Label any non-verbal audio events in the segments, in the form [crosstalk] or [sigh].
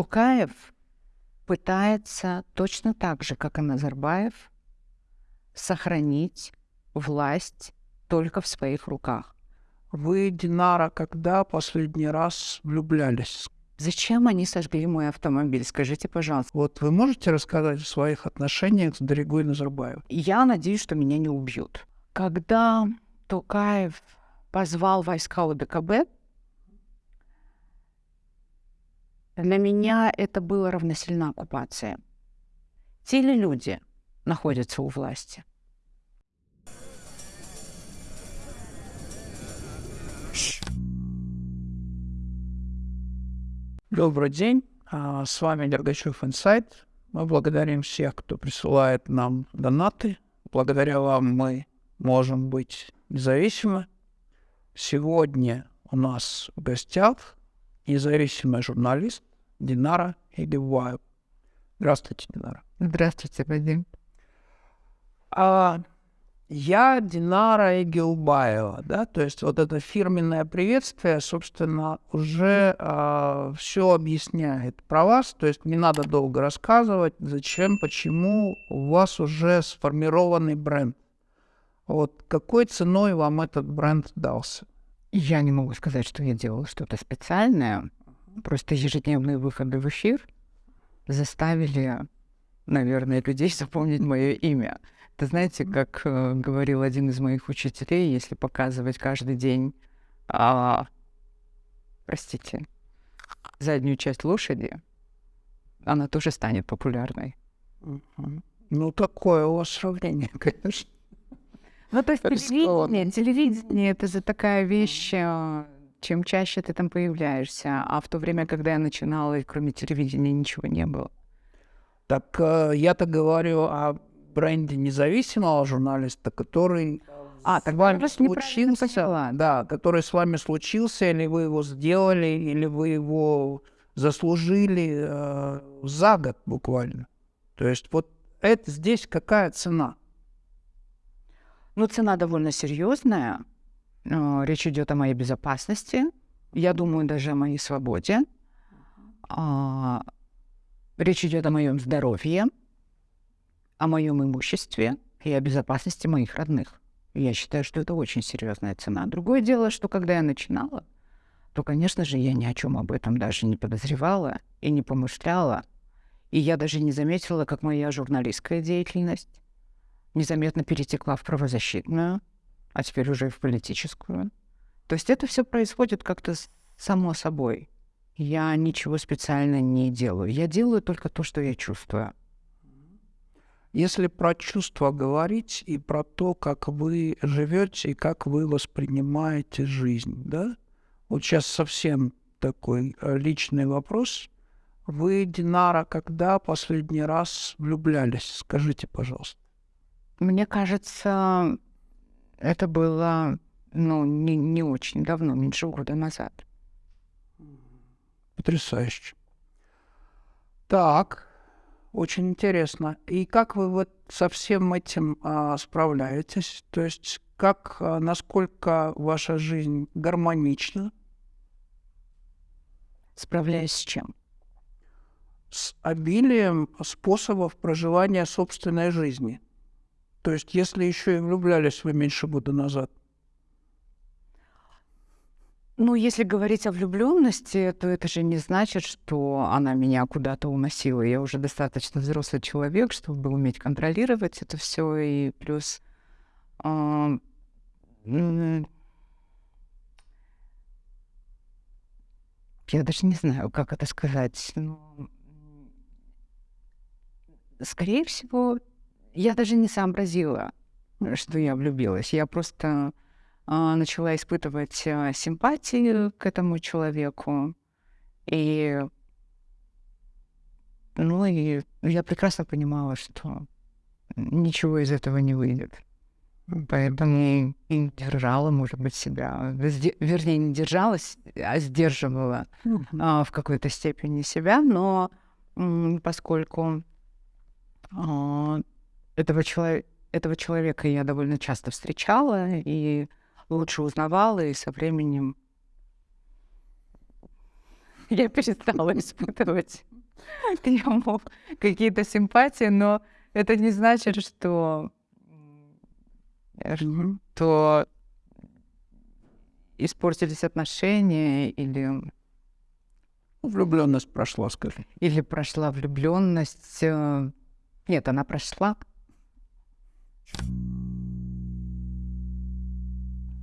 Тукаев пытается точно так же, как и Назарбаев, сохранить власть только в своих руках. Вы, Динара, когда последний раз влюблялись? Зачем они сожгли мой автомобиль? Скажите, пожалуйста. Вот вы можете рассказать о своих отношениях с Дорогой Назарбаевой? Я надеюсь, что меня не убьют. Когда Тукаев позвал войска УДКБ, для меня это было равносильно оккупации. Те ли люди находятся у власти? Добрый день, а, с вами Дергачев Инсайт. Мы благодарим всех, кто присылает нам донаты. Благодаря вам мы можем быть независимы. Сегодня у нас в гостях независимый журналист Динара Игеваев. Здравствуйте, Динара. Здравствуйте, Вадим. А, я Динара Игилбаева, да, то есть вот это фирменное приветствие, собственно, уже а, все объясняет про вас, то есть не надо долго рассказывать, зачем, почему у вас уже сформированный бренд. Вот какой ценой вам этот бренд дался? Я не могу сказать, что я делала что-то специальное. Просто ежедневные выходы в эфир заставили, наверное, людей [laughs] запомнить мое имя. Это знаете, как э, говорил один из моих учителей, если показывать каждый день, а, простите, заднюю часть лошади, она тоже станет популярной. Ну, такое у вас сравнение, [laughs] конечно. Ну, то есть телевидение, телевидение — это же такая вещь, э, чем чаще ты там появляешься. А в то время, когда я начинала, кроме телевидения ничего не было. Так э, я-то говорю о бренде независимого журналиста, который а, так с вами случился, да, который с вами случился, или вы его сделали, или вы его заслужили э, за год буквально. То есть вот это здесь какая цена? Ну, цена довольно серьезная. Э, речь идет о моей безопасности. Я думаю, даже о моей свободе. А, речь идет о моем здоровье о моем имуществе и о безопасности моих родных. Я считаю, что это очень серьезная цена. Другое дело, что когда я начинала, то, конечно же, я ни о чем об этом даже не подозревала и не помышляла. И я даже не заметила, как моя журналистская деятельность незаметно перетекла в правозащитную, а теперь уже и в политическую. То есть это все происходит как-то само собой. Я ничего специально не делаю. Я делаю только то, что я чувствую. Если про чувства говорить и про то, как вы живете и как вы воспринимаете жизнь, да? Вот сейчас совсем такой э, личный вопрос. Вы, Динара, когда последний раз влюблялись? Скажите, пожалуйста. Мне кажется, это было ну, не, не очень давно, меньше года назад. Потрясающе. Так, очень интересно. И как вы вот со всем этим а, справляетесь? То есть как, а, насколько ваша жизнь гармонична? Справляюсь с чем? С обилием способов проживания собственной жизни. То есть если еще и влюблялись вы меньше года назад, ну, если говорить о влюбленности, то это же не значит, что она меня куда-то уносила. Я уже достаточно взрослый человек, чтобы уметь контролировать это все. И плюс я даже не знаю, как это сказать. Ну, скорее всего, я даже не сообразила, что я влюбилась. Я просто а, начала испытывать а, симпатии к этому человеку. И, ну, и я прекрасно понимала, что ничего из этого не выйдет. Поэтому и держала, может быть, себя. Вернее, не держалась, а сдерживала mm-hmm. а, в какой-то степени себя. Но м, поскольку а, этого, челов... этого человека я довольно часто встречала, и лучше узнавала, и со временем [laughs] я перестала испытывать к нему какие-то симпатии, но это не значит, что, что испортились отношения или Влюбленность прошла, скажем. или прошла влюбленность. э, Нет, она прошла.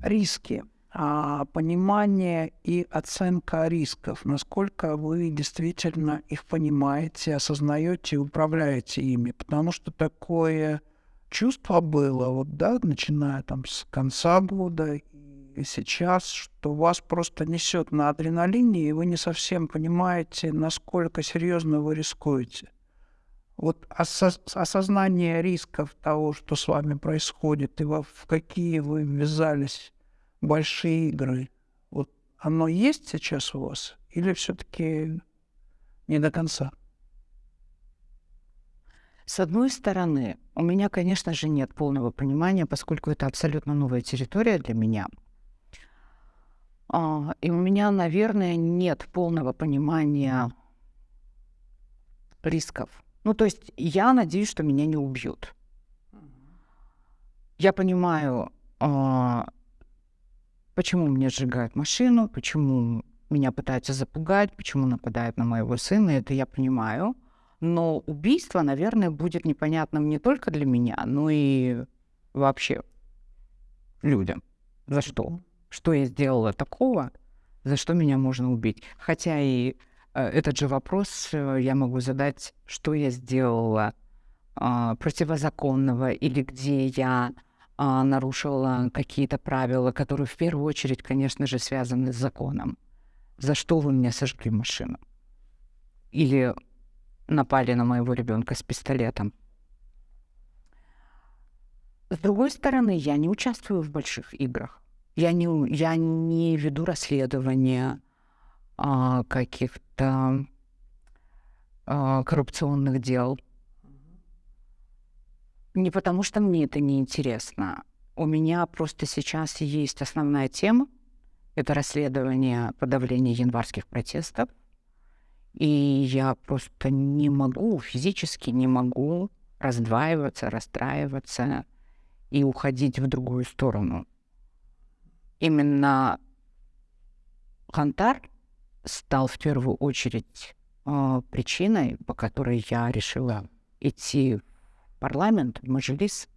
Риски. А, понимание и оценка рисков. Насколько вы действительно их понимаете, осознаете управляете ими. Потому что такое чувство было, вот, да, начиная там с конца года и сейчас, что вас просто несет на адреналине, и вы не совсем понимаете, насколько серьезно вы рискуете. Вот осоз- осознание рисков того, что с вами происходит, и в какие вы ввязались большие игры, вот оно есть сейчас у вас? Или все-таки не до конца? С одной стороны, у меня, конечно же, нет полного понимания, поскольку это абсолютно новая территория для меня. А, И у меня, наверное, нет полного понимания рисков. Ну, то есть я надеюсь, что меня не убьют. Я понимаю, а, почему мне сжигают машину, почему меня пытаются запугать, почему нападают на моего сына, это я понимаю. Но убийство, наверное, будет непонятным не только для меня, но и вообще людям. За что? Что я сделала такого, за что меня можно убить? Хотя и э, этот же вопрос э, я могу задать, что я сделала а, противозаконного или где я а, нарушила какие-то правила, которые в первую очередь, конечно же, связаны с законом. За что вы мне сожгли машину? Или напали на моего ребенка с пистолетом. С другой стороны, я не участвую в больших играх. Я не, я не веду расследования а, каких-то а, коррупционных дел. Не потому, что мне это не интересно. У меня просто сейчас есть основная тема. Это расследование подавления январских протестов. И я просто не могу, физически не могу раздваиваться, расстраиваться и уходить в другую сторону. Именно Хантар стал в первую очередь э, причиной, по которой я решила идти парламент, Мажилис,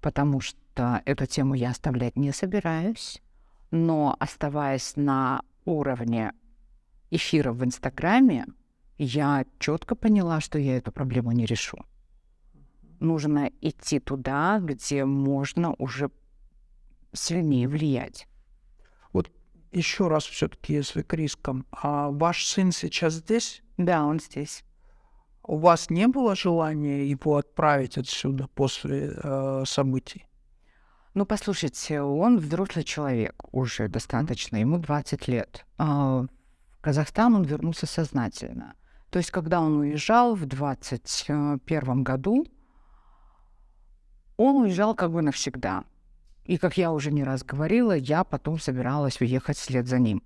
потому что эту тему я оставлять не собираюсь, но оставаясь на уровне эфира в Инстаграме, я четко поняла, что я эту проблему не решу. Нужно идти туда, где можно уже сильнее влиять. Вот еще раз все-таки, если к рискам. А ваш сын сейчас здесь? Да, он здесь. У вас не было желания его отправить отсюда после э, событий? Ну, послушайте, он взрослый человек уже достаточно, ему 20 лет. А в Казахстан он вернулся сознательно. То есть, когда он уезжал в 21 году, он уезжал как бы навсегда. И, как я уже не раз говорила, я потом собиралась уехать вслед за ним.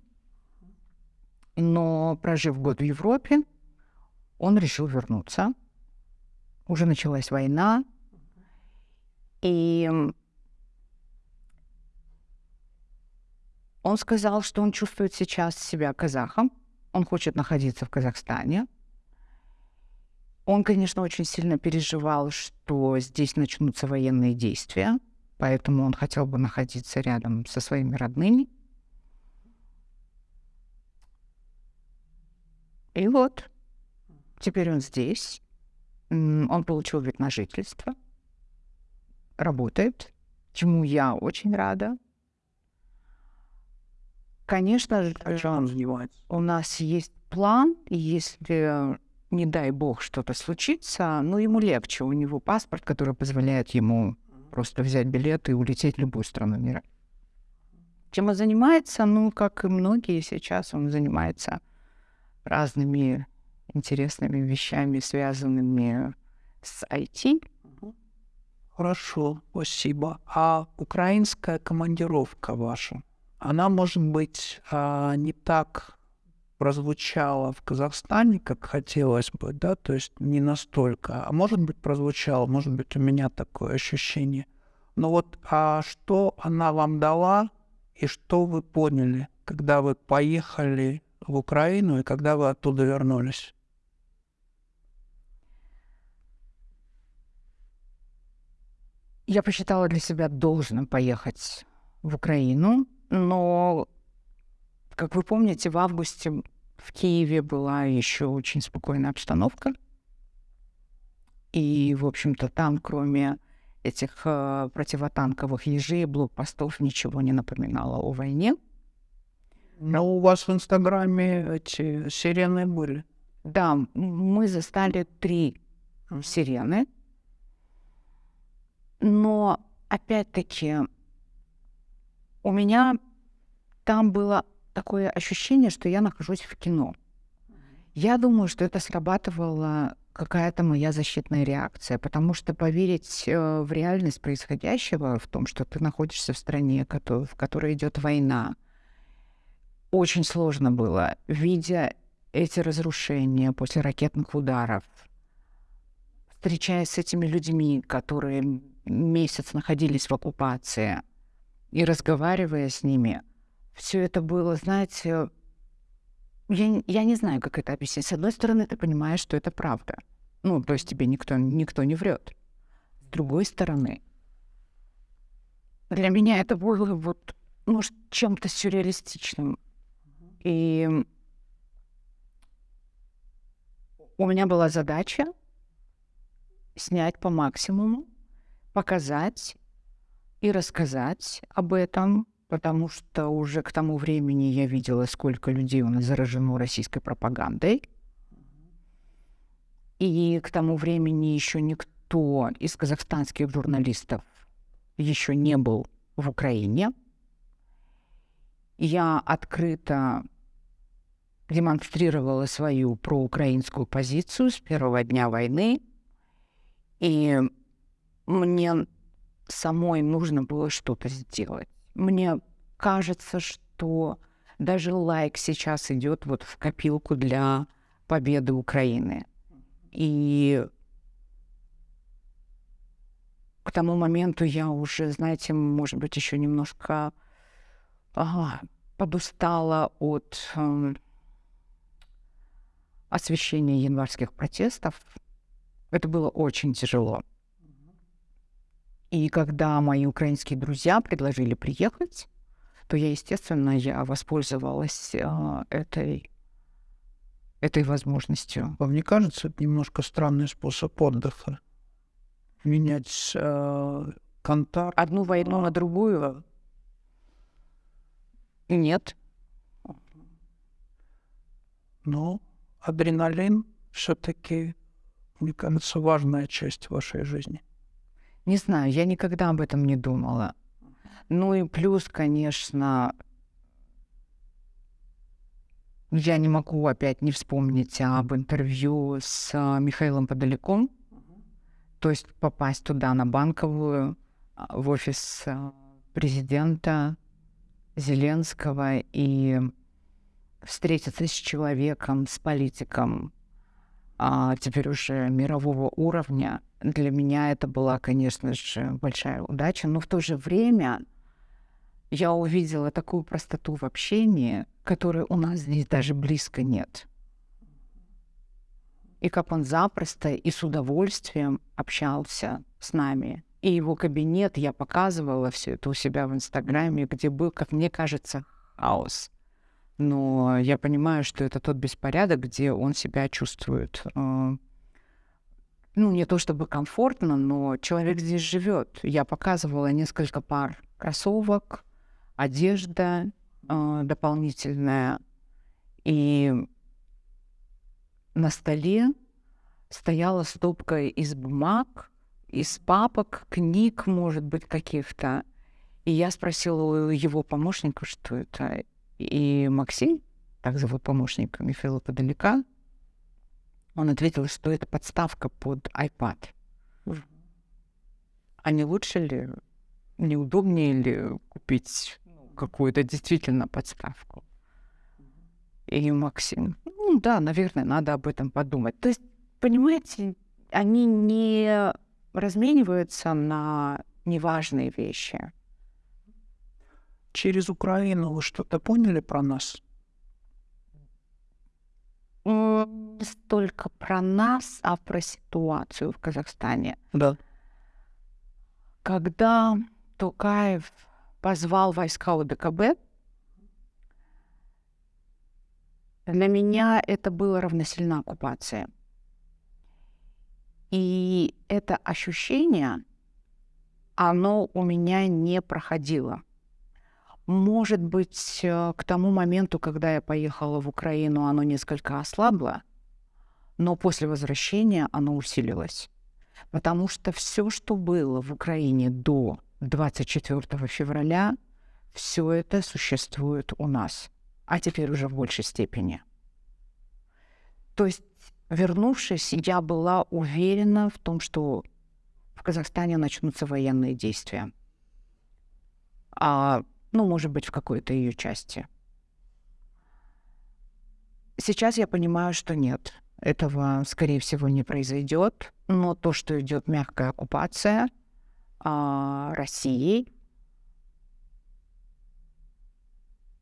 Но, прожив год в Европе, он решил вернуться. Уже началась война. И Он сказал, что он чувствует сейчас себя казахом, он хочет находиться в Казахстане. Он, конечно, очень сильно переживал, что здесь начнутся военные действия, поэтому он хотел бы находиться рядом со своими родными. И вот, теперь он здесь. Он получил вид на жительство, работает, чему я очень рада. Конечно же, А у нас есть план, если, не дай бог, что-то случится, ну, ему легче. У него паспорт, который позволяет ему просто взять билет и улететь в любую страну мира. Чем он занимается? Ну, как и многие сейчас, он занимается разными интересными вещами, связанными с IT. Хорошо, спасибо. А украинская командировка ваша, она может быть а, не так прозвучало в Казахстане, как хотелось бы, да, то есть не настолько, а может быть прозвучало, может быть у меня такое ощущение. Но вот а что она вам дала и что вы поняли, когда вы поехали в Украину и когда вы оттуда вернулись? Я посчитала для себя должным поехать в Украину, но, как вы помните, в августе в Киеве была еще очень спокойная обстановка. И, в общем-то, там, кроме этих э, противотанковых ежей и блокпостов, ничего не напоминало о войне. Но у вас в Инстаграме эти сирены были? Да, мы застали три сирены – но опять-таки у меня там было такое ощущение, что я нахожусь в кино. Я думаю, что это срабатывала какая-то моя защитная реакция, потому что поверить э, в реальность происходящего, в том, что ты находишься в стране, в которой идет война, очень сложно было, видя эти разрушения после ракетных ударов, встречаясь с этими людьми, которые месяц находились в оккупации, и разговаривая с ними, все это было, знаете, я, я не знаю, как это объяснить. С одной стороны, ты понимаешь, что это правда. Ну, то есть тебе никто, никто не врет. С другой стороны, для меня это было вот ну, чем-то сюрреалистичным. И у меня была задача снять по максимуму показать и рассказать об этом, потому что уже к тому времени я видела, сколько людей у нас заражено российской пропагандой. И к тому времени еще никто из казахстанских журналистов еще не был в Украине. Я открыто демонстрировала свою проукраинскую позицию с первого дня войны. И мне самой нужно было что-то сделать. Мне кажется, что даже лайк сейчас идет вот в копилку для победы Украины. И к тому моменту я уже, знаете, может быть, еще немножко ага, подустала от э, освещения январских протестов. Это было очень тяжело. И когда мои украинские друзья предложили приехать, то я, естественно, я воспользовалась э, этой, этой возможностью. Вам не кажется, это немножко странный способ отдыха? Менять э, контакт? Одну войну на другую? Нет. Ну, адреналин все-таки, мне кажется, важная часть вашей жизни. Не знаю, я никогда об этом не думала. Ну и плюс, конечно, я не могу опять не вспомнить об интервью с а, Михаилом Подаляком. То есть попасть туда, на Банковую, а, в офис а, президента Зеленского и встретиться с человеком, с политиком, а теперь уже мирового уровня, для меня это была, конечно же, большая удача. Но в то же время я увидела такую простоту в общении, которой у нас здесь даже близко нет. И как он запросто и с удовольствием общался с нами. И его кабинет, я показывала все это у себя в Инстаграме, где был, как мне кажется, хаос но я понимаю, что это тот беспорядок, где он себя чувствует. Э, ну, не то чтобы комфортно, но человек здесь живет. Я показывала несколько пар кроссовок, одежда э, дополнительная. И на столе стояла стопка из бумаг, из папок, книг, может быть, каких-то. И я спросила у его помощника, что это. И Максим, так зовут помощника Михаила Подалека, он ответил, что это подставка под iPad. А не лучше ли, не удобнее ли купить какую-то действительно подставку? И Максим, ну да, наверное, надо об этом подумать. То есть, понимаете, они не размениваются на неважные вещи. Через Украину вы что-то поняли про нас? Не столько про нас, а про ситуацию в Казахстане. Да. Когда Токаев позвал войска УДКБ, для меня это было равносильно оккупации. И это ощущение, оно у меня не проходило. Может быть, э, к тому моменту, когда я поехала в Украину, оно несколько ослабло, но после возвращения оно усилилось. Потому что все, что было в Украине до 24 февраля, все это существует у нас, а теперь уже в большей степени. То есть, вернувшись, я была уверена в том, что в Казахстане начнутся военные действия. А ну, может быть, в какой-то ее части. Сейчас я понимаю, что нет, этого, скорее всего, не произойдет, но то, что идет мягкая оккупация а, Россией,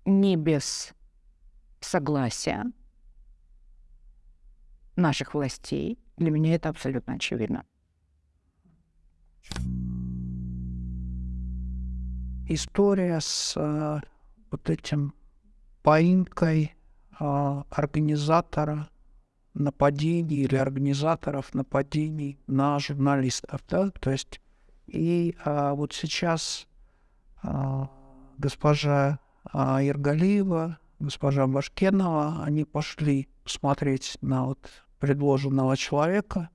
не без согласия наших властей, для меня это абсолютно очевидно. История с э, вот этим поимкой э, организатора нападений или организаторов нападений на журналистов, да, то есть и э, вот сейчас э, госпожа э, Иргалиева, госпожа Башкенова, они пошли смотреть на вот предложенного человека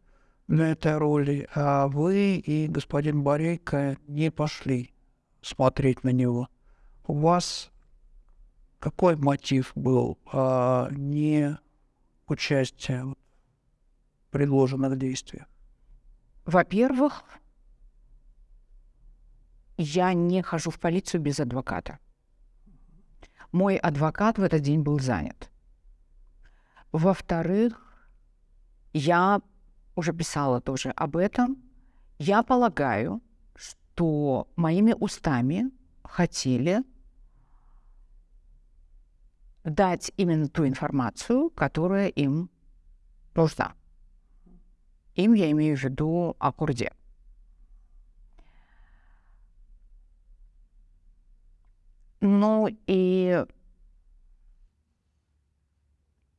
для этой роли, а вы и господин Борейко не пошли смотреть на него. У вас какой мотив был а, не участия в предложенных действиях? Во-первых, я не хожу в полицию без адвоката. Мой адвокат в этот день был занят. Во-вторых, я уже писала тоже об этом. Я полагаю, что моими устами хотели дать именно ту информацию, которая им нужна. Им я имею в виду о Курде. Ну и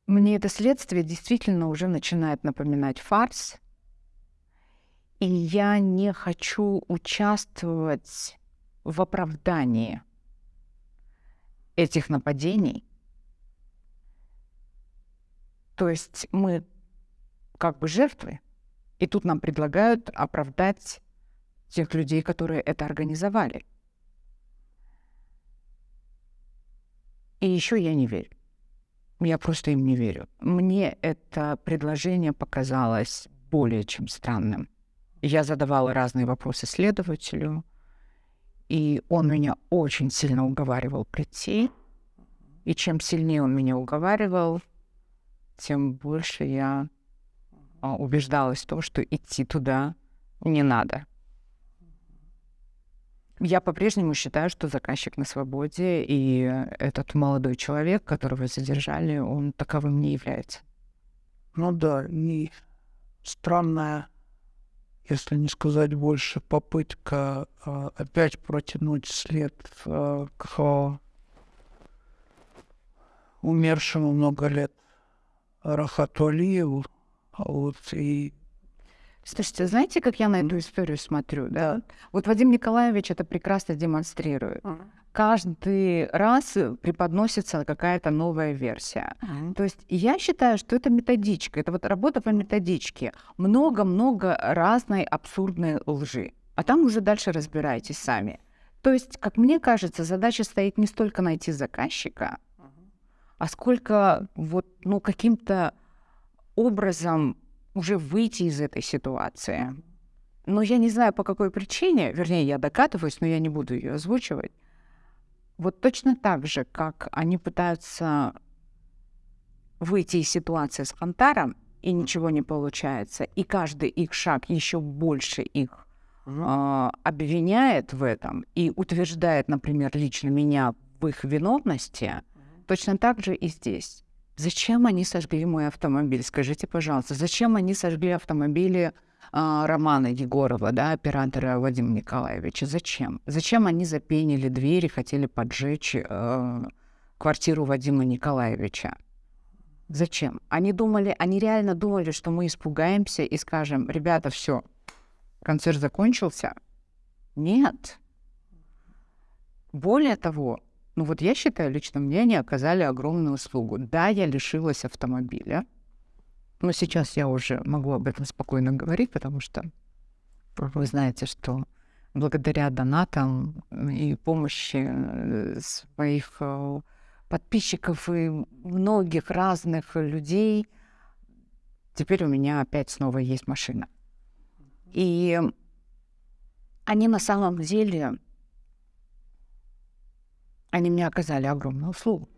мне это следствие действительно уже начинает напоминать фарс, и я не хочу участвовать в оправдании этих нападений. То есть мы как бы жертвы, и тут нам предлагают оправдать тех людей, которые это организовали. И еще я не верю. Я просто им не верю. Мне это предложение показалось более чем странным. Я задавала разные вопросы следователю, и он меня очень сильно уговаривал прийти. И чем сильнее он меня уговаривал, тем больше я а, убеждалась в том, что идти туда не надо. Я по-прежнему считаю, что заказчик на свободе, и этот молодой человек, которого задержали, он таковым не является. Ну да, не странная если не сказать больше, попытка э, опять протянуть след э, к умершему много лет Рахату Алиеву. Вот, и Слушайте, знаете, как я на эту историю смотрю, да? Вот Вадим Николаевич это прекрасно демонстрирует. Uh-huh. Каждый раз преподносится какая-то новая версия. Uh-huh. То есть я считаю, что это методичка, это вот работа по методичке. Много-много разной абсурдной лжи. А там уже дальше разбирайтесь сами. То есть, как мне кажется, задача стоит не столько найти заказчика, uh-huh. а сколько вот, ну, каким-то образом уже выйти из этой ситуации. Но я не знаю, по какой причине, вернее, я докатываюсь, но я не буду ее озвучивать. Вот точно так же, как они пытаются выйти из ситуации с Хантаром, и ничего не получается, и каждый их шаг еще больше их э, обвиняет в этом и утверждает, например, лично меня в их виновности, точно так же и здесь. Зачем они сожгли мой автомобиль? Скажите, пожалуйста, зачем они сожгли автомобили э, Романа Егорова, да, оператора Вадима Николаевича? Зачем? Зачем они запенили двери, хотели поджечь э, квартиру Вадима Николаевича? Зачем? Они думали, они реально думали, что мы испугаемся и скажем, ребята, все, концерт закончился. Нет. Более того, ну вот я считаю, лично мне они оказали огромную услугу. Да, я лишилась автомобиля, но сейчас я уже могу об этом спокойно говорить, потому что вы знаете, что благодаря донатам и помощи э, своих э, подписчиков и многих разных людей, теперь у меня опять снова есть машина. И они на самом деле они мне оказали огромную услугу.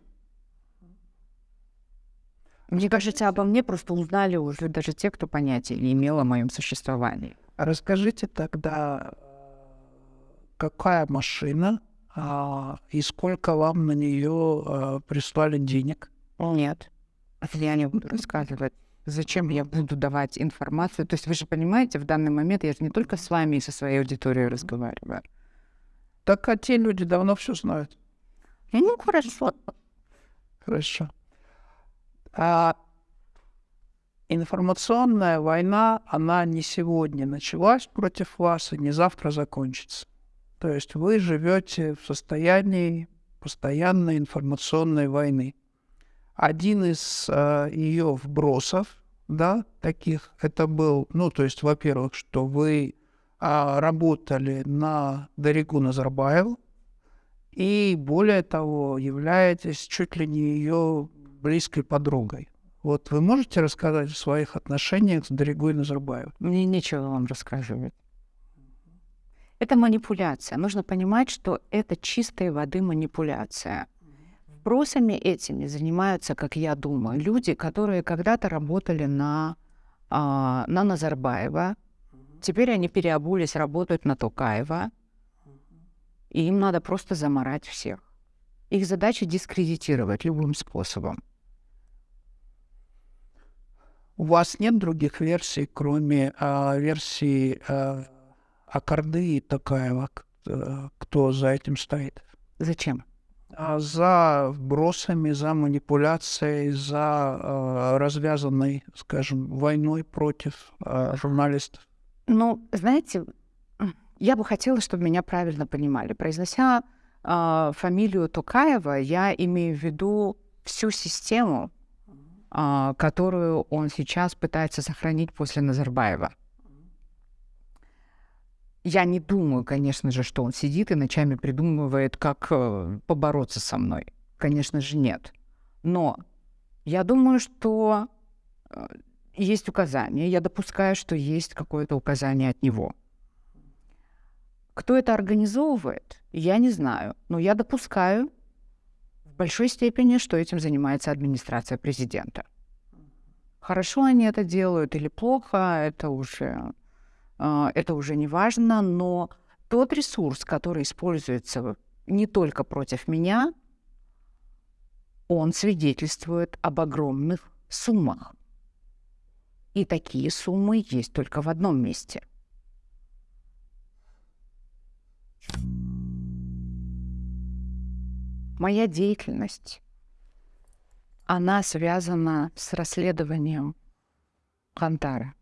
Мне кажется, обо мне просто узнали уже даже те, кто понятия не имел о моем существовании. Расскажите тогда, какая машина а, и сколько вам на нее а, прислали денег? Нет, я не буду рассказывать. Зачем я буду давать информацию? То есть вы же понимаете, в данный момент я же не только с вами и со своей аудиторией разговариваю. Так а те люди давно все знают. Ну, хорошо. Хорошо. А информационная война, она не сегодня началась против вас и не завтра закончится. То есть вы живете в состоянии постоянной информационной войны. Один из э, ее вбросов, да, таких, это был, ну, то есть, во-первых, что вы э, работали на Даригу Назарбаеву, и более того, являетесь чуть ли не ее близкой подругой. Вот вы можете рассказать о своих отношениях с Дорогой Назарбаевой? Мне нечего вам рассказывать. Это манипуляция. Нужно понимать, что это чистой воды манипуляция. Вбросами этими занимаются, как я думаю, люди, которые когда-то работали на, а, на Назарбаева, теперь они переобулись, работают на Токаева, и им надо просто заморать всех. Их задача дискредитировать любым способом. У вас нет других версий, кроме э, версии э, Аккорды и Токаева, кто за этим стоит? Зачем? А за вбросами, за манипуляцией, за э, развязанной, скажем, войной против э, журналистов. Ну, знаете, я бы хотела, чтобы меня правильно понимали. Произнося э, фамилию Токаева, я имею в виду всю систему, э, которую он сейчас пытается сохранить после Назарбаева. Я не думаю, конечно же, что он сидит и ночами придумывает, как э, побороться со мной. Конечно же, нет. Но я думаю, что э, есть указание. Я допускаю, что есть какое-то указание от него. Кто это организовывает, я не знаю. Но я допускаю в большой степени, что этим занимается администрация президента. Хорошо они это делают или плохо, это уже, э, это уже не важно, но тот ресурс, который используется не только против меня, он свидетельствует об огромных суммах. И такие суммы есть только в одном месте – Моя деятельность, она связана с расследованием Хантара.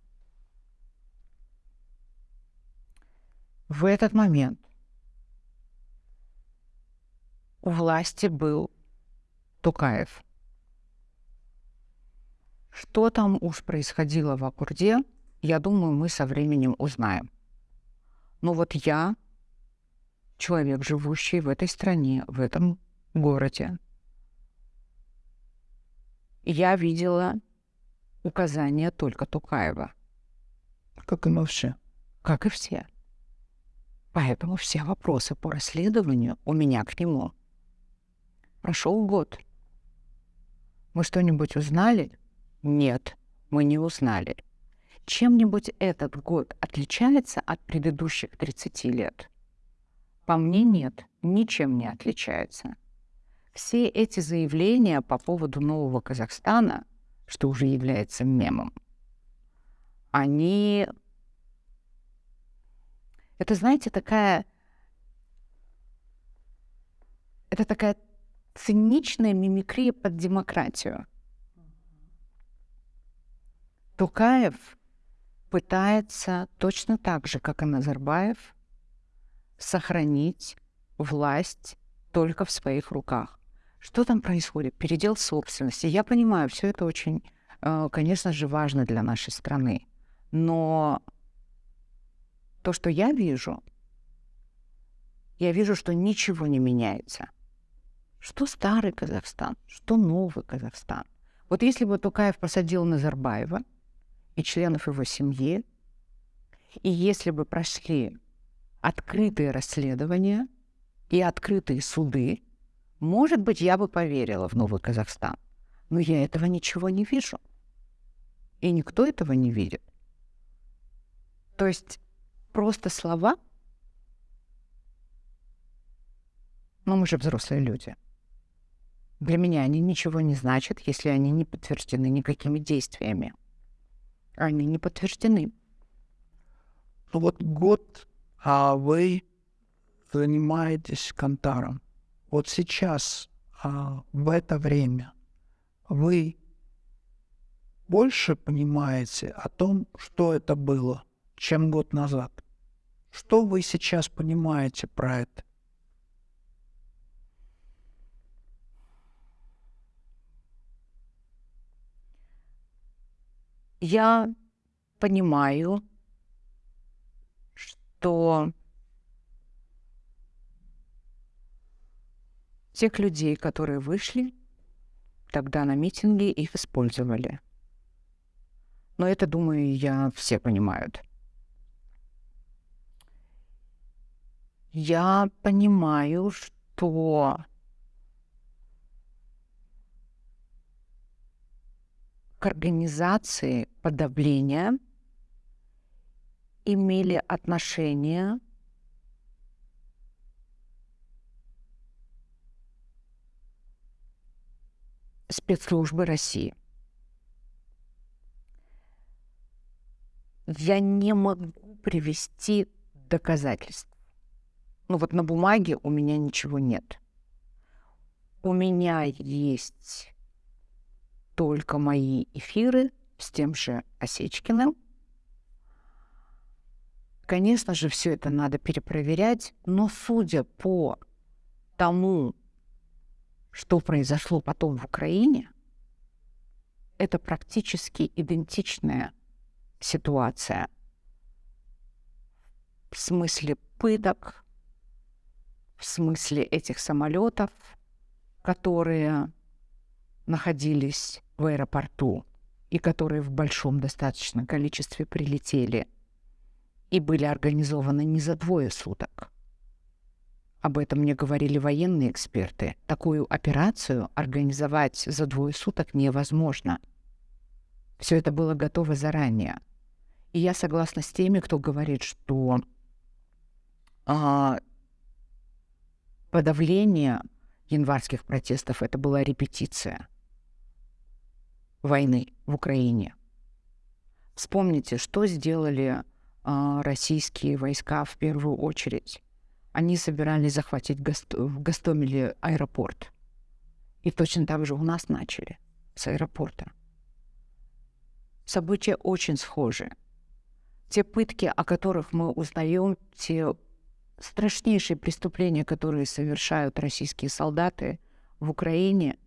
В этот момент у власти был Тукаев. Что там уж происходило в Акурде, я думаю, мы со временем узнаем. Но вот я, человек, живущий в этой стране, в этом городе. Я видела указания только Тукаева. Как и мы все. Как и все. Поэтому все вопросы по расследованию у меня к нему. Прошел год. Мы что-нибудь узнали? Нет, мы не узнали. Чем-нибудь этот год отличается от предыдущих 30 лет? По мне нет, ничем не отличается. Все эти заявления по поводу нового Казахстана, что уже является мемом, они... Это, знаете, такая... Это такая циничная мимикрия под демократию. Тукаев пытается точно так же, как и Назарбаев, сохранить власть только в своих руках. Что там происходит? Передел собственности. Я понимаю, все это очень, э, конечно же, важно для нашей страны. Но то, что я вижу, я вижу, что ничего не меняется. Что старый Казахстан, что новый Казахстан. Вот если бы Тукаев посадил Назарбаева и членов его семьи, и если бы прошли открытые расследования и открытые суды, может быть, я бы поверила в новый Казахстан. Но я этого ничего не вижу. И никто этого не видит. То есть просто слова, но мы же взрослые люди. Для меня они ничего не значат, если они не подтверждены никакими действиями. Они не подтверждены. Ну вот год а вы занимаетесь Кантаром. Вот сейчас, а, в это время, вы больше понимаете о том, что это было, чем год назад? Что вы сейчас понимаете про это? Я понимаю, что тех людей, которые вышли тогда на митинги, их использовали. Но это, думаю, я все понимают. Я понимаю, что к организации подавления – имели отношение спецслужбы России. Я не могу привести доказательств. Ну вот на бумаге у меня ничего нет. У меня есть только мои эфиры с тем же Осечкиным, Конечно же, все это надо перепроверять, но судя по тому, что произошло потом в Украине, это практически идентичная ситуация в смысле пыток, в смысле этих самолетов, которые находились в аэропорту и которые в большом достаточно количестве прилетели и были организованы не за двое суток. Об этом мне говорили военные эксперты. Такую операцию организовать за двое суток невозможно. Все это было готово заранее. И я согласна с теми, кто говорит, что а, подавление январских протестов это была репетиция войны в Украине. Вспомните, что сделали российские войска в первую очередь. Они собирались захватить Гаст... в Гастомеле аэропорт. И точно так же у нас начали с аэропорта. События очень схожи. Те пытки, о которых мы узнаем, те страшнейшие преступления, которые совершают российские солдаты в Украине,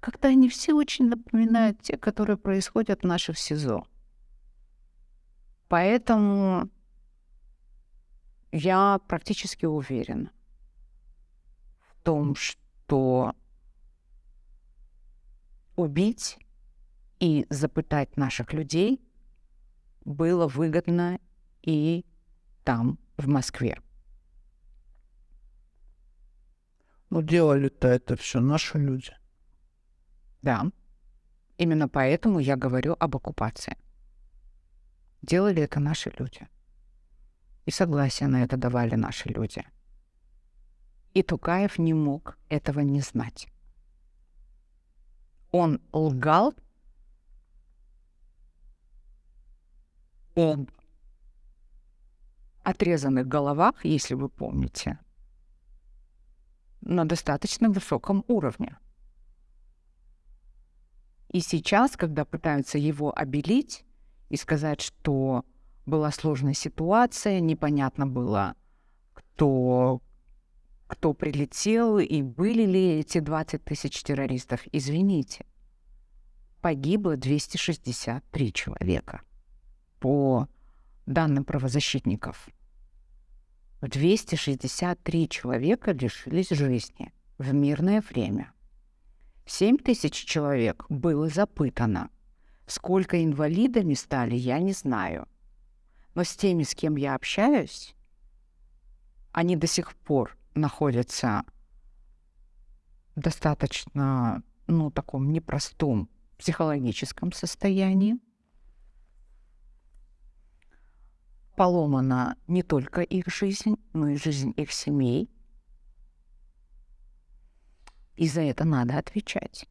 как-то они все очень напоминают те, которые происходят в наших СИЗО. Поэтому я практически уверен в том, что убить и запытать наших людей было выгодно и там, в Москве. Но делали-то это все наши люди. Да. Именно поэтому я говорю об оккупации. Делали это наши люди. И согласие на это давали наши люди. И Тукаев не мог этого не знать. Он лгал об отрезанных головах, если вы помните, на достаточно высоком уровне. И сейчас, когда пытаются его обелить и сказать, что была сложная ситуация, непонятно было, кто, кто прилетел и были ли эти 20 тысяч террористов, извините, погибло 263 человека по данным правозащитников. 263 человека лишились жизни в мирное время – 7 тысяч человек было запытано. Сколько инвалидами стали, я не знаю. Но с теми, с кем я общаюсь, они до сих пор находятся в достаточно, ну, таком непростом психологическом состоянии. Поломана не только их жизнь, но и жизнь их семей – и за это надо отвечать.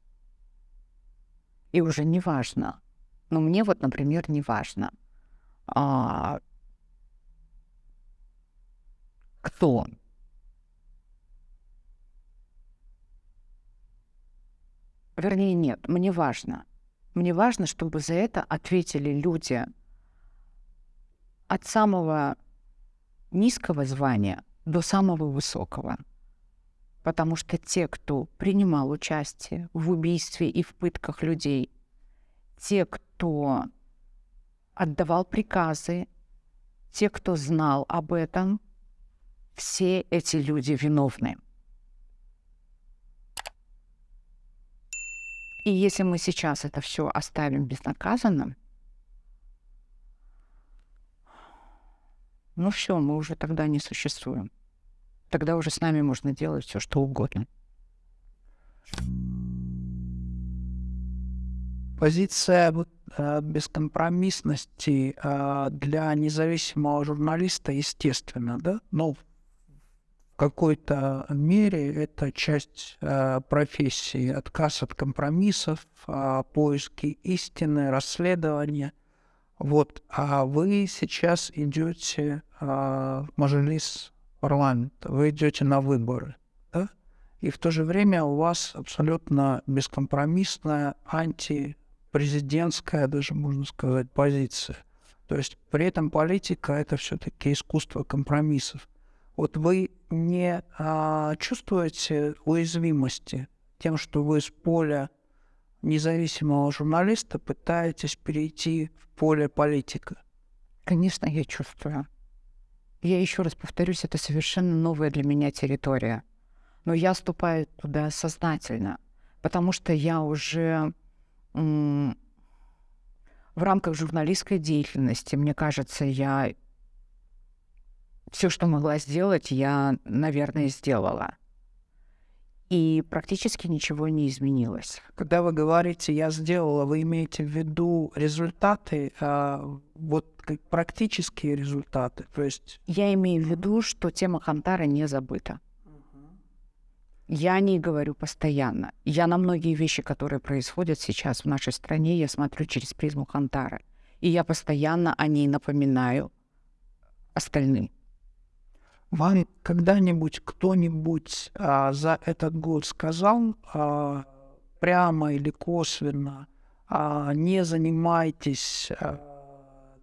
И уже не важно. Ну, мне вот, например, не важно, а, кто. Вернее, нет, мне важно. Мне важно, чтобы за это ответили люди от самого низкого звания до самого высокого потому что те, кто принимал участие в убийстве и в пытках людей, те, кто отдавал приказы, те, кто знал об этом, все эти люди виновны. И если мы сейчас это все оставим безнаказанным, ну все, мы уже тогда не существуем тогда уже с нами можно делать все, что угодно. Позиция вот, э, бескомпромиссности э, для независимого журналиста, естественно, да, но в какой-то мере это часть э, профессии, отказ от компромиссов, поиски истины, расследования. Вот, а вы сейчас идете в Мажилис парламент, вы идете на выборы, да? и в то же время у вас абсолютно бескомпромиссная антипрезидентская, даже можно сказать, позиция. То есть при этом политика это все-таки искусство компромиссов. Вот вы не а, чувствуете уязвимости тем, что вы с поля независимого журналиста пытаетесь перейти в поле политика? Конечно, я чувствую. Я еще раз повторюсь, это совершенно новая для меня территория. Но я ступаю туда сознательно, потому что я уже в рамках журналистской деятельности, мне кажется, я все, что могла сделать, я, наверное, сделала и практически ничего не изменилось. Когда вы говорите «я сделала», вы имеете в виду результаты, а, вот как практические результаты? То есть... Я имею в виду, что тема Хантара не забыта. Я о ней говорю постоянно. Я на многие вещи, которые происходят сейчас в нашей стране, я смотрю через призму Хантара. И я постоянно о ней напоминаю остальным. Вам когда-нибудь кто-нибудь а, за этот год сказал а, прямо или косвенно, а, не занимайтесь а,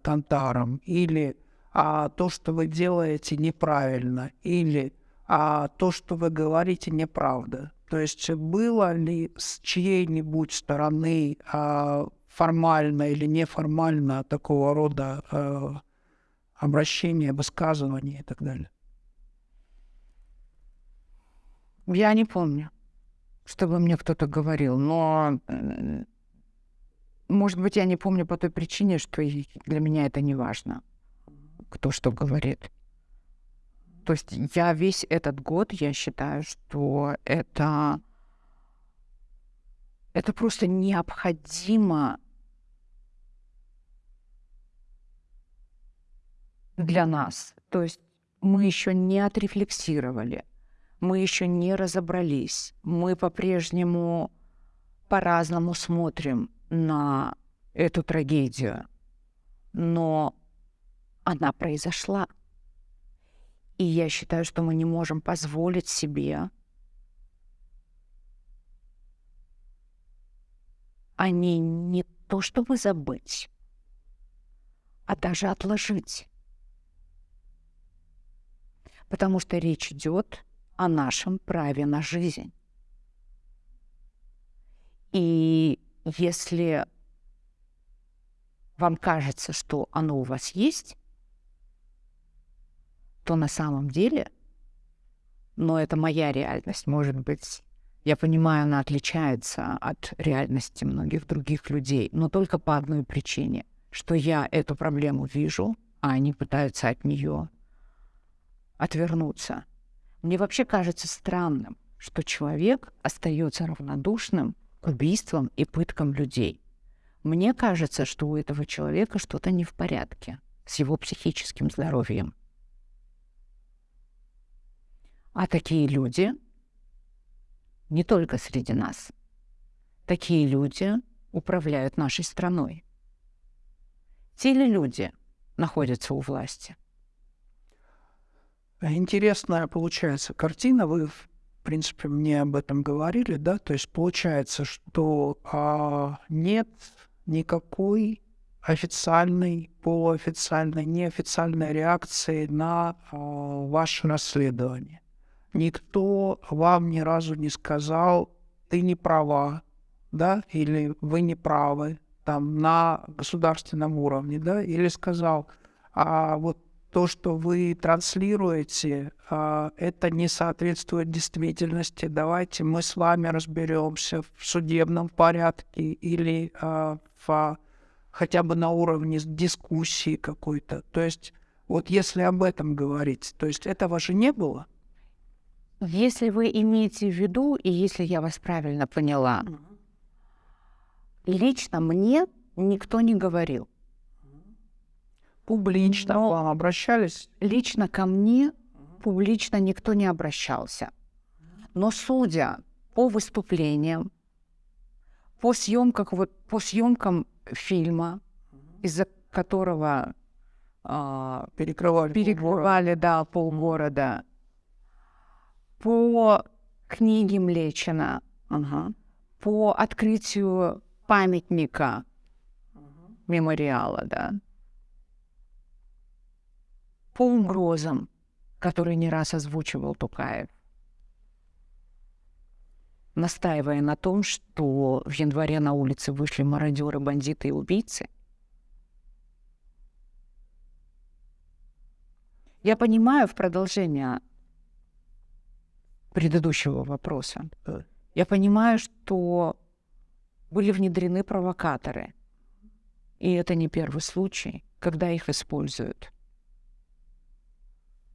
тантаром, или а, то, что вы делаете, неправильно, или а, то, что вы говорите, неправда? То есть было ли с чьей-нибудь стороны а, формально или неформально такого рода а, обращение, высказывание и так далее? Я не помню, чтобы мне кто-то говорил, но, э, может быть, я не помню по той причине, что для меня это не важно, кто что говорит. То есть я весь этот год, я считаю, что это, Это просто необходимо для нас. То есть мы еще не отрефлексировали, мы еще не разобрались, мы по-прежнему по-разному смотрим на эту трагедию, но она произошла. И я считаю, что мы не можем позволить себе о ней не то чтобы забыть, а даже отложить. Потому что речь идет о нашем праве на жизнь. И если вам кажется, что оно у вас есть, то на самом деле, но это моя реальность, может быть, я понимаю, она отличается от реальности многих других людей, но только по одной причине, что я эту проблему вижу, а они пытаются от нее отвернуться. Мне вообще кажется странным, что человек остается равнодушным к убийствам и пыткам людей. Мне кажется, что у этого человека что-то не в порядке с его психическим здоровьем. А такие люди не только среди нас. Такие люди управляют нашей страной. Те ли люди находятся у власти? Интересная получается картина. Вы, в принципе, мне об этом говорили, да? То есть получается, что а, нет никакой официальной, полуофициальной, неофициальной реакции на а, ваше расследование никто вам ни разу не сказал, ты не права, да, или вы не правы, там, на государственном уровне, да, или сказал, а вот то, что вы транслируете, а, это не соответствует действительности. Давайте мы с вами разберемся в судебном порядке или а, в, хотя бы на уровне дискуссии какой-то. То есть вот если об этом говорить, то есть этого же не было. Если вы имеете в виду, и если я вас правильно поняла, лично мне никто не говорил. Публично Но вам обращались? Лично ко мне публично никто не обращался. Но судя по выступлениям, по съемкам, вот, по съемкам фильма, из-за которого э, перекрывали, перекрывали полгорода. да, полгорода, по книге Млечина, ага. по открытию памятника ага. мемориала, да, по угрозам, которые не раз озвучивал Тукаев, настаивая на том, что в январе на улице вышли мародеры, бандиты и убийцы. Я понимаю в продолжение предыдущего вопроса. Я понимаю, что были внедрены провокаторы. И это не первый случай, когда их используют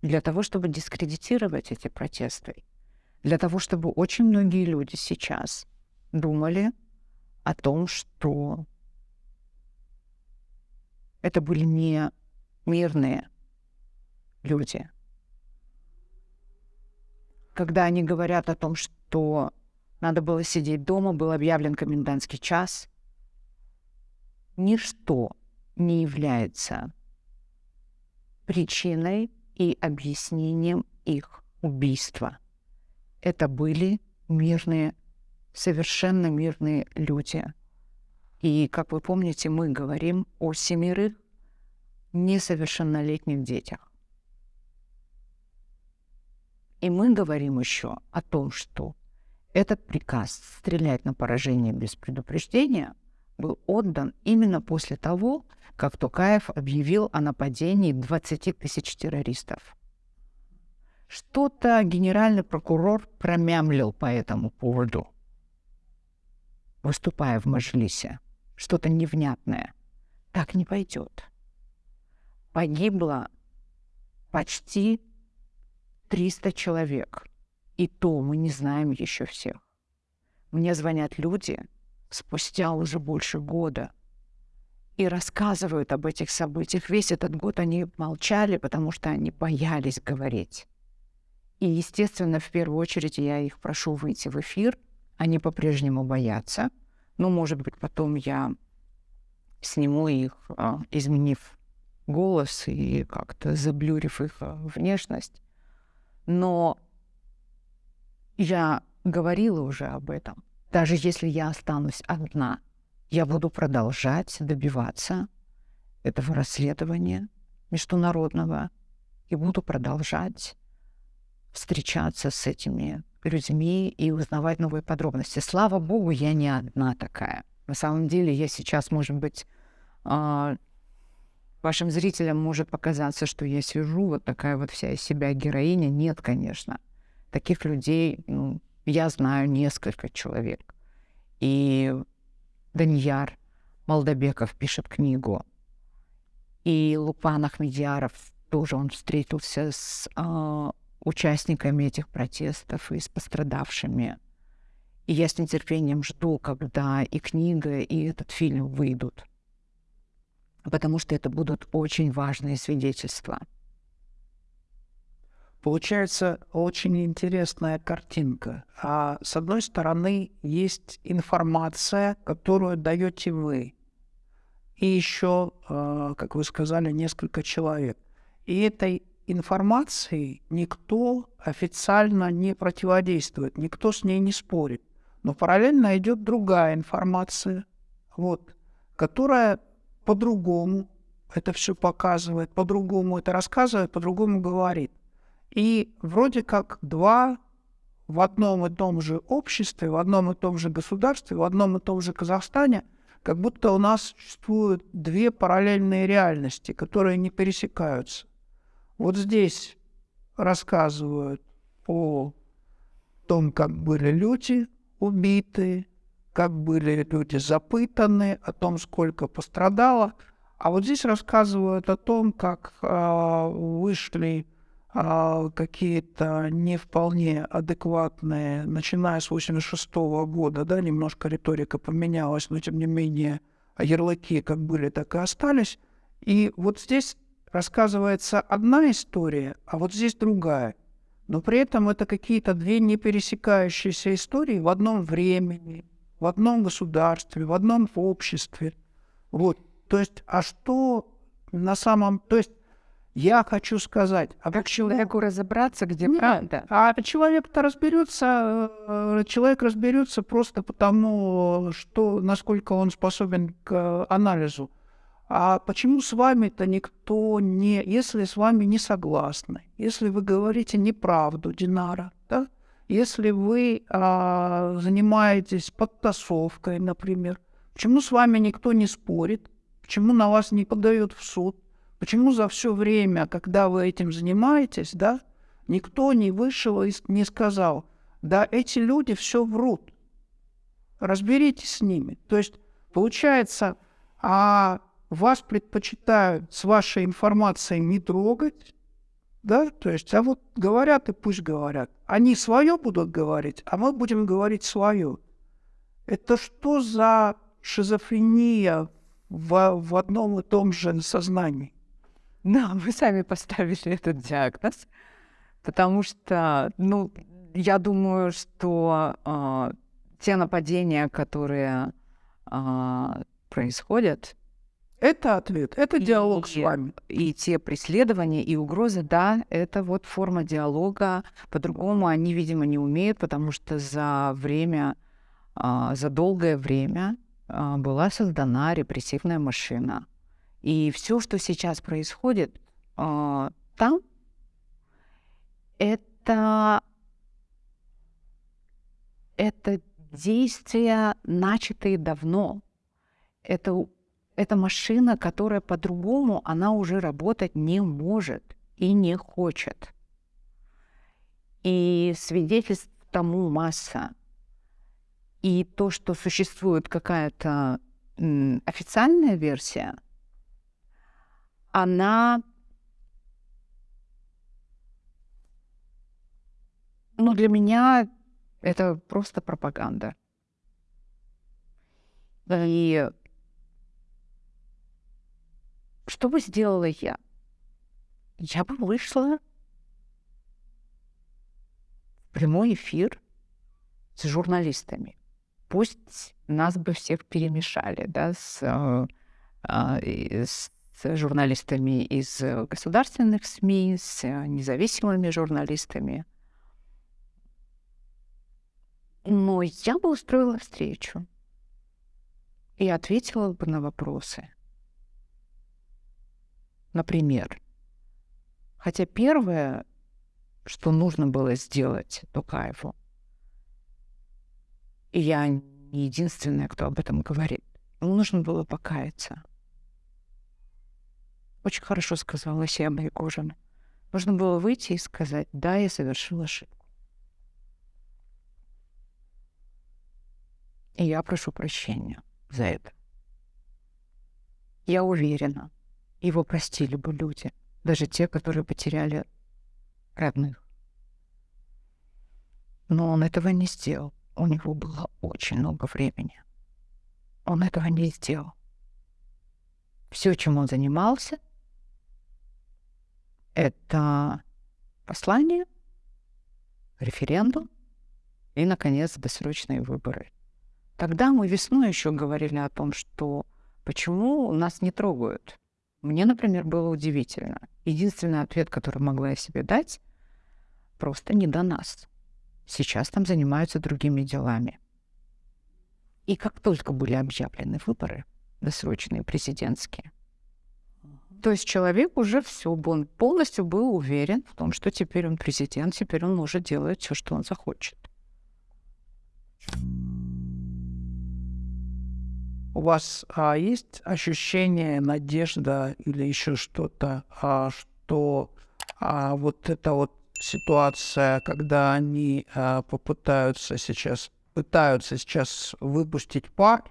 для того, чтобы дискредитировать эти протесты, для того, чтобы очень многие люди сейчас думали о том, что это были не мирные люди, когда они говорят о том, что надо было сидеть дома, был объявлен комендантский час, ничто не является причиной и объяснением их убийства. Это были мирные, совершенно мирные люди. И, как вы помните, мы говорим о семерых несовершеннолетних детях. И мы говорим еще о том, что этот приказ стрелять на поражение без предупреждения был отдан именно после того, как Токаев объявил о нападении 20 тысяч террористов. Что-то генеральный прокурор промямлил по этому поводу, выступая в Маджлисе. Что-то невнятное. Так не пойдет. Погибло почти 300 человек. И то мы не знаем еще всех. Мне звонят люди, спустя уже больше года и рассказывают об этих событиях. Весь этот год они молчали, потому что они боялись говорить. И, естественно, в первую очередь я их прошу выйти в эфир. Они по-прежнему боятся. Ну, может быть, потом я сниму их, а, изменив голос и как-то заблюрив их а, внешность. Но я говорила уже об этом. Даже если я останусь одна, я буду продолжать добиваться этого расследования международного и буду продолжать встречаться с этими людьми и узнавать новые подробности. Слава богу, я не одна такая. На самом деле, я сейчас, может быть, э, вашим зрителям может показаться, что я сижу вот такая вот вся из себя героиня. Нет, конечно. Таких людей, ну, я знаю несколько человек. И Данияр Молдобеков пишет книгу. И Лупан Ахмедиаров тоже он встретился с э, участниками этих протестов и с пострадавшими. И я с нетерпением жду, когда и книга, и этот фильм выйдут. Потому что это будут очень важные свидетельства. Получается очень интересная картинка. А с одной стороны, есть информация, которую даете вы. И еще, а, как вы сказали, несколько человек. И этой информации никто официально не противодействует, никто с ней не спорит. Но параллельно идет другая информация, вот, которая по-другому это все показывает, по-другому это рассказывает, по-другому говорит. И вроде как два в одном и том же обществе, в одном и том же государстве, в одном и том же Казахстане, как будто у нас существуют две параллельные реальности, которые не пересекаются. Вот здесь рассказывают о том, как были люди убиты, как были люди запытаны, о том, сколько пострадало. А вот здесь рассказывают о том, как э, вышли э, какие-то не вполне адекватные, начиная с 86 -го года, да, немножко риторика поменялась, но тем не менее ярлыки как были, так и остались. И вот здесь рассказывается одна история, а вот здесь другая. Но при этом это какие-то две не пересекающиеся истории в одном времени, в одном государстве, в одном обществе. Вот. То есть, а что на самом... То есть, я хочу сказать... А как почему... человеку разобраться, где Нет, правда? А человек-то разберется, э, человек разберется просто потому, что насколько он способен к анализу. А почему с вами-то никто не... Если с вами не согласны, если вы говорите неправду, Динара, да? Если вы а, занимаетесь подтасовкой, например, почему с вами никто не спорит, почему на вас не подают в суд, почему за все время, когда вы этим занимаетесь, да, никто не вышел и не сказал, да, эти люди все врут, разберитесь с ними. То есть, получается, а вас предпочитают с вашей информацией не трогать, да, то есть, а вот говорят и пусть говорят. Они свое будут говорить, а мы будем говорить свое. Это что за шизофрения в, в одном и том же сознании? Да, вы сами поставили [laughs] этот диагноз, потому что, ну, я думаю, что э, те нападения, которые э, происходят, это ответ, это диалог и, с вами. И те преследования, и угрозы, да, это вот форма диалога. По-другому они, видимо, не умеют, потому что за время, а, за долгое время а, была создана репрессивная машина. И все, что сейчас происходит а, там, это, это действия, начатые давно. Это это машина, которая по-другому, она уже работать не может и не хочет. И свидетельств тому масса. И то, что существует какая-то официальная версия, она, ну, для меня это просто пропаганда. И что бы сделала я? Я бы вышла в прямой эфир с журналистами. Пусть нас бы всех перемешали, да, с, э, э, с журналистами из государственных СМИ, с независимыми журналистами. Но я бы устроила встречу и ответила бы на вопросы. Например, хотя первое, что нужно было сделать Токаеву, и я не единственная, кто об этом говорит, нужно было покаяться. Очень хорошо сказала Сема Ягожина. Нужно было выйти и сказать, да, я совершил ошибку. И я прошу прощения за это. Я уверена, его простили бы люди, даже те, которые потеряли родных. Но он этого не сделал. У него было очень много времени. Он этого не сделал. Все, чем он занимался, это послание, референдум и, наконец, досрочные выборы. Тогда мы весной еще говорили о том, что почему нас не трогают. Мне, например, было удивительно. Единственный ответ, который могла я себе дать, просто не до нас. Сейчас там занимаются другими делами. И как только были объявлены выборы, досрочные президентские, то есть человек уже все, он полностью был уверен в том, что теперь он президент, теперь он может делать все, что он захочет. У вас а, есть ощущение, надежда или еще что-то, а, что а, вот эта вот ситуация, когда они а, попытаются сейчас пытаются сейчас выпустить пар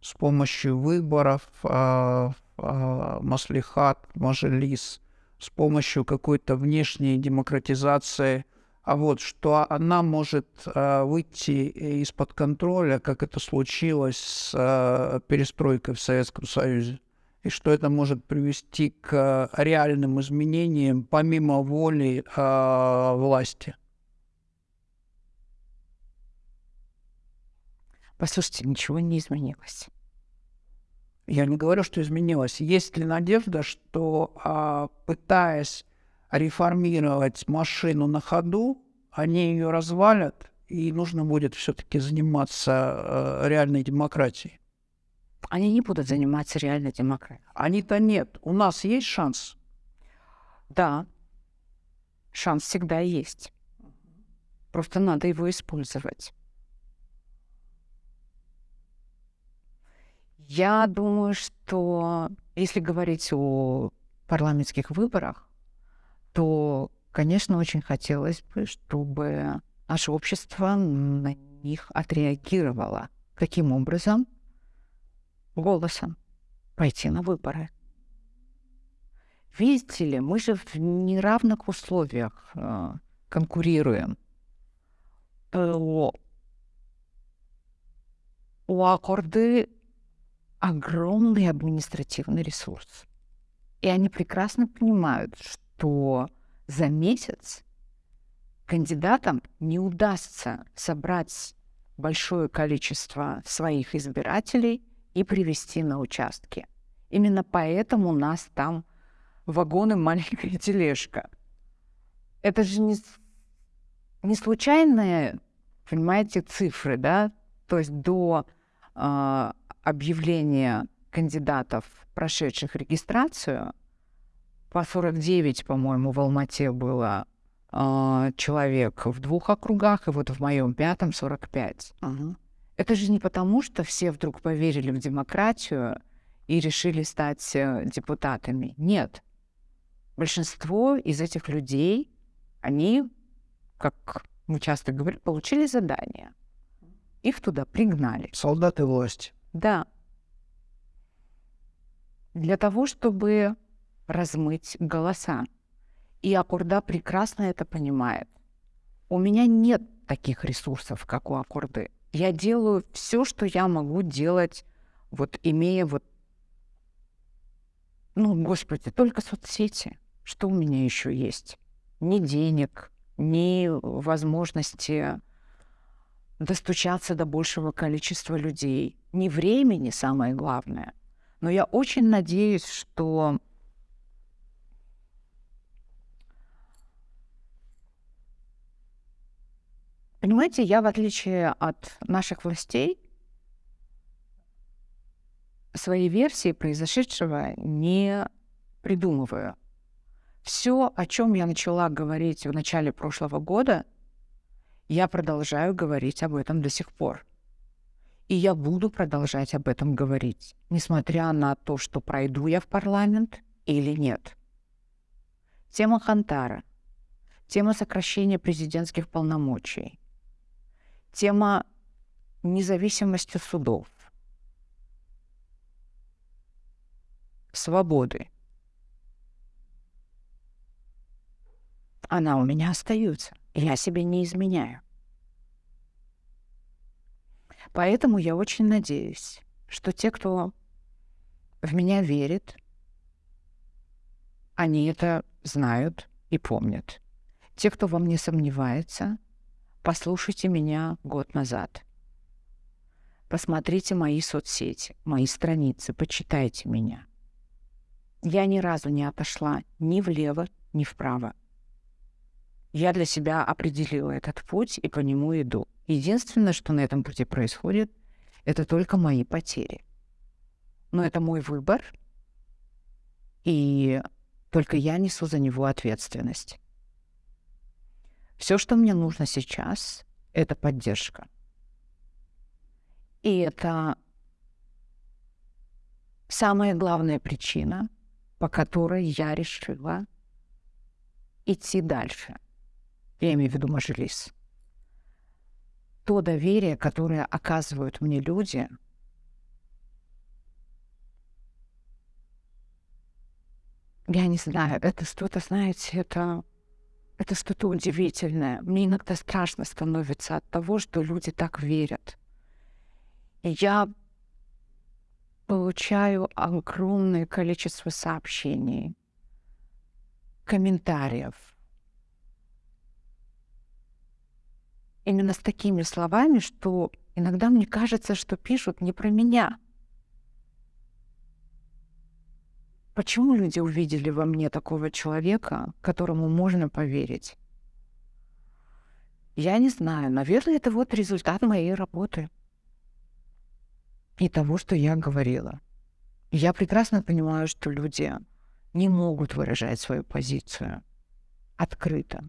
с помощью выборов, а, а, Маслихат, Мажилис, с помощью какой-то внешней демократизации а вот что она может э, выйти из-под контроля, как это случилось с э, перестройкой в Советском Союзе, и что это может привести к реальным изменениям помимо воли э, власти. Послушайте, ничего не изменилось. Я не говорю, что изменилось. Есть ли надежда, что, а, пытаясь реформировать машину на ходу, они ее развалят, и нужно будет все-таки заниматься э, реальной демократией. Они не будут заниматься реальной демократией. Они-то нет. У нас есть шанс? Да, шанс всегда есть. Просто надо его использовать. Я думаю, что если говорить о парламентских выборах, то, конечно, очень хотелось бы, чтобы наше общество на них отреагировало. Каким образом? Голосом. Пойти на выборы. Видите ли, мы же в неравных условиях э, конкурируем. Э, у аккорды огромный административный ресурс. И они прекрасно понимают, что то за месяц кандидатам не удастся собрать большое количество своих избирателей и привести на участки. Именно поэтому у нас там вагоны маленькая тележка. Это же не, не случайные, понимаете, цифры, да? То есть до э, объявления кандидатов, прошедших регистрацию, по 49, по-моему, в Алмате было э, человек в двух округах, и вот в моем пятом 45. Угу. Это же не потому, что все вдруг поверили в демократию и решили стать э, депутатами. Нет. Большинство из этих людей, они, как мы часто говорим, получили задание. Их туда пригнали. Солдаты власти. Да. Для того, чтобы размыть голоса. И Аккорда прекрасно это понимает. У меня нет таких ресурсов, как у Аккорды. Я делаю все, что я могу делать вот имея вот, ну, господи, только соцсети. Что у меня еще есть? Ни денег, ни возможности достучаться до большего количества людей, ни времени, самое главное. Но я очень надеюсь, что Понимаете, я, в отличие от наших властей, своей версии произошедшего не придумываю. Все, о чем я начала говорить в начале прошлого года, я продолжаю говорить об этом до сих пор. И я буду продолжать об этом говорить, несмотря на то, что пройду я в парламент или нет. Тема Хантара, тема сокращения президентских полномочий, тема независимости судов, свободы. Она у меня остается. Я себе не изменяю. Поэтому я очень надеюсь, что те, кто в меня верит, они это знают и помнят. Те, кто во мне сомневается, послушайте меня год назад. Посмотрите мои соцсети, мои страницы, почитайте меня. Я ни разу не отошла ни влево, ни вправо. Я для себя определила этот путь и по нему иду. Единственное, что на этом пути происходит, это только мои потери. Но это мой выбор, и только я несу за него ответственность. Все, что мне нужно сейчас, это поддержка. И это самая главная причина, по которой я решила идти дальше. Я имею в виду Мажилис. То доверие, которое оказывают мне люди, я не знаю, это что-то, знаете, это, это что-то удивительное. Мне иногда страшно становится от того, что люди так верят. И я получаю огромное количество сообщений, комментариев – именно с такими словами, что иногда мне кажется, что пишут не про меня. Почему люди увидели во мне такого человека, которому можно поверить? Я не знаю. Наверное, это вот результат моей работы и того, что я говорила. Я прекрасно понимаю, что люди не могут выражать свою позицию открыто.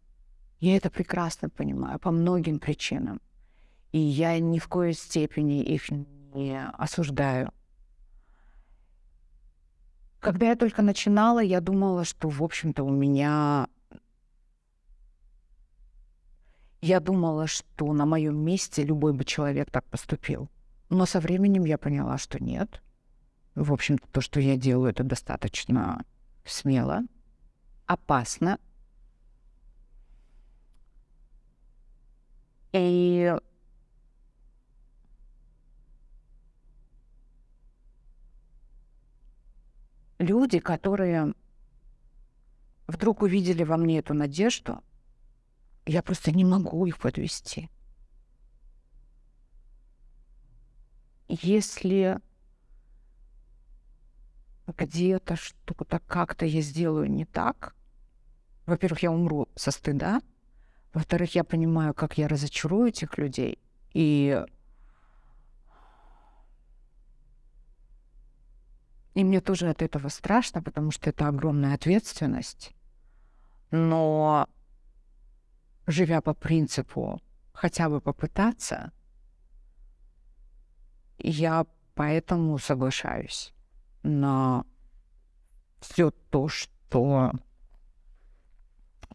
Я это прекрасно понимаю по многим причинам. И я ни в коей степени их не осуждаю. Когда я только начинала, я думала, что, в общем-то, у меня... Я думала, что на моем месте любой бы человек так поступил. Но со временем я поняла, что нет. В общем-то, то, что я делаю, это достаточно смело, опасно И люди, которые вдруг увидели во мне эту надежду, я просто не могу их подвести. Если где-то что-то как-то я сделаю не так, во-первых, я умру со стыда, во-вторых, я понимаю, как я разочарую этих людей. И И мне тоже от этого страшно, потому что это огромная ответственность. Но живя по принципу хотя бы попытаться, я поэтому соглашаюсь на все то, что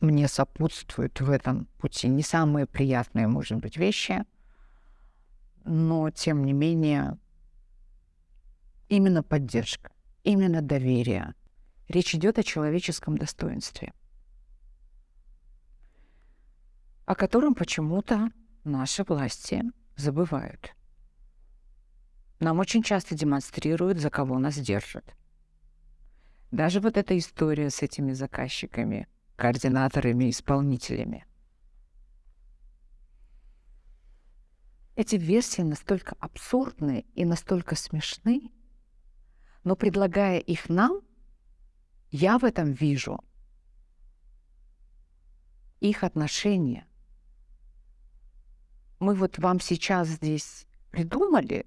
мне сопутствуют в этом пути. Не самые приятные, может быть, вещи, но, тем не менее, именно поддержка, именно доверие. Речь идет о человеческом достоинстве, о котором почему-то наши власти забывают. нам очень часто демонстрируют, за кого нас держат. Даже вот эта история с этими заказчиками, координаторами, исполнителями. Эти версии настолько абсурдны и настолько смешны, но предлагая их нам, я в этом вижу их отношения. Мы вот вам сейчас здесь придумали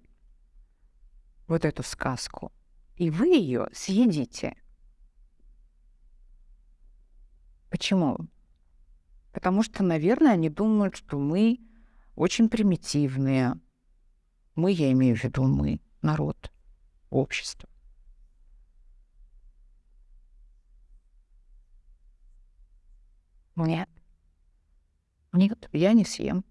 вот эту сказку, и вы ее съедите. Почему? Потому что, наверное, они думают, что мы очень примитивные. Мы, я имею в виду мы, народ, общество. Нет. Нет, я не съем.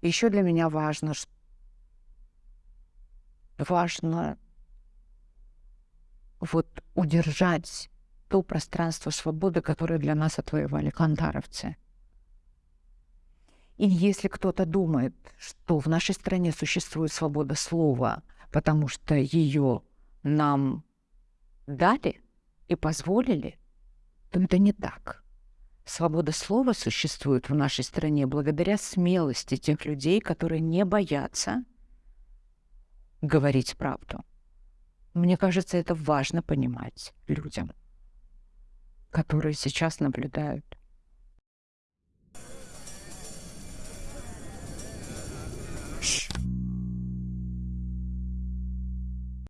Еще для меня важно, важно вот удержать то пространство свободы, которое для нас отвоевали кандаровцы. И если кто-то думает, что в нашей стране существует свобода слова, потому что ее нам дали и позволили, то это не так. Свобода слова существует в нашей стране благодаря смелости тех людей, которые не боятся говорить правду. Мне кажется, это важно понимать людям, которые сейчас наблюдают